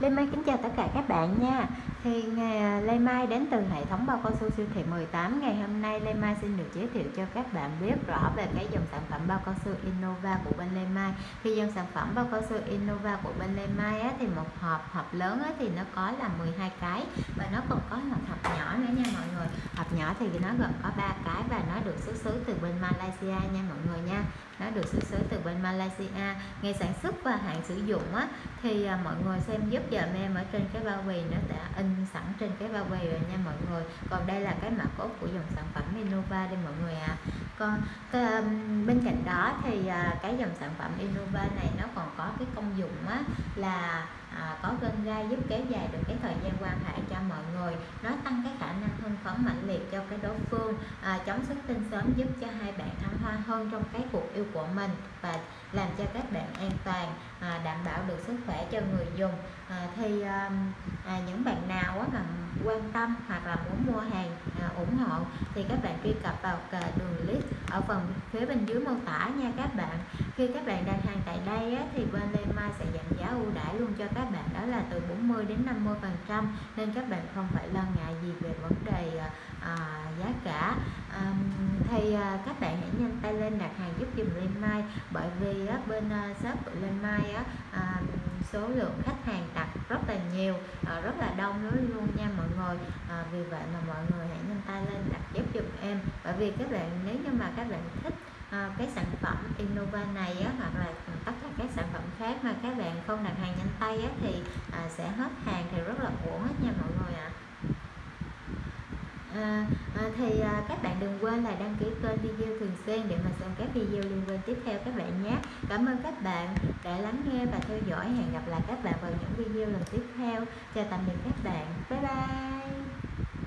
Lê Mai kính chào tất cả các bạn nha. Thì ngày à, Lê Mai đến từ hệ thống bao cao su siêu thị 18 Ngày hôm nay Lê Mai xin được giới thiệu cho các bạn biết rõ về cái dòng sản phẩm bao cao su Innova của bên Lê Mai. Thì dòng sản phẩm bao cao su Innova của bên Lê Mai á, thì một hộp hộp lớn á, thì nó có là 12 cái Và nó còn có một hộp nhỏ nữa nha mọi người Hộp nhỏ thì nó gồm có 3 cái và nó được xuất xứ từ bên Malaysia nha mọi người nha. Nó được xuất xứ từ bên Malaysia. Ngày sản xuất và hạn sử dụng á thì à, mọi người xem giúp dùm em ở trên cái bao bì nó đã in sẵn trên cái bao bì rồi nha mọi người. Còn đây là cái mã cốt của dòng sản phẩm Innova đây mọi người ạ. À. còn cái, bên cạnh đó thì à, cái dòng sản phẩm Innova này nó còn có cái công dụng á là à, có gân gai giúp kéo dài được cái thời gian quan hệ cho mọi người nó tăng cái khả năng hưng phấn mạnh liệt cho cái đối phương à, chống xuất tinh sớm giúp cho hai bạn thăng hoa hơn trong cái cuộc yêu của mình và làm cho các bạn an toàn à, đảm bảo được sức khỏe cho người dùng. À, thì à, à, những bạn nào á, mà quan tâm hoặc là muốn mua hàng à, ủng hộ thì các bạn truy cập vào à, đường link ở phần phía bên dưới mô tả nha các bạn khi các bạn đặt hàng tại đây á, thì bên Lê Mai sẽ giảm giá ưu đãi luôn cho các bạn đó là từ 40 đến 50 phần trăm nên các bạn không phải lo ngại gì về vấn đề à, à giá cả. À, thì à, các bạn hãy nhanh tay lên đặt hàng giúp dùm Lê Mai bởi vì á, bên à, shop của Lê Mai á, à, số lượng khách hàng đặt rất là nhiều à, rất là đông luôn nha mọi người. À, vì vậy mà mọi người hãy nhanh tay lên đặt giúp dùm em bởi vì các bạn nếu như mà các bạn thích à, cái sản phẩm Innova này á, hoặc là tất cả các sản phẩm khác mà các bạn không đặt hàng nhanh tay á, thì à, sẽ hết hàng thì rất là uổng hết nha mọi người ạ. À. À, à, thì à, các bạn đừng quên là đăng ký kênh video thường xuyên để mà xem các video liên quan tiếp theo các bạn nhé. Cảm ơn các bạn đã lắng nghe và theo dõi. Hẹn gặp lại các bạn vào những video lần tiếp theo. Chào tạm biệt các bạn. Bye bye.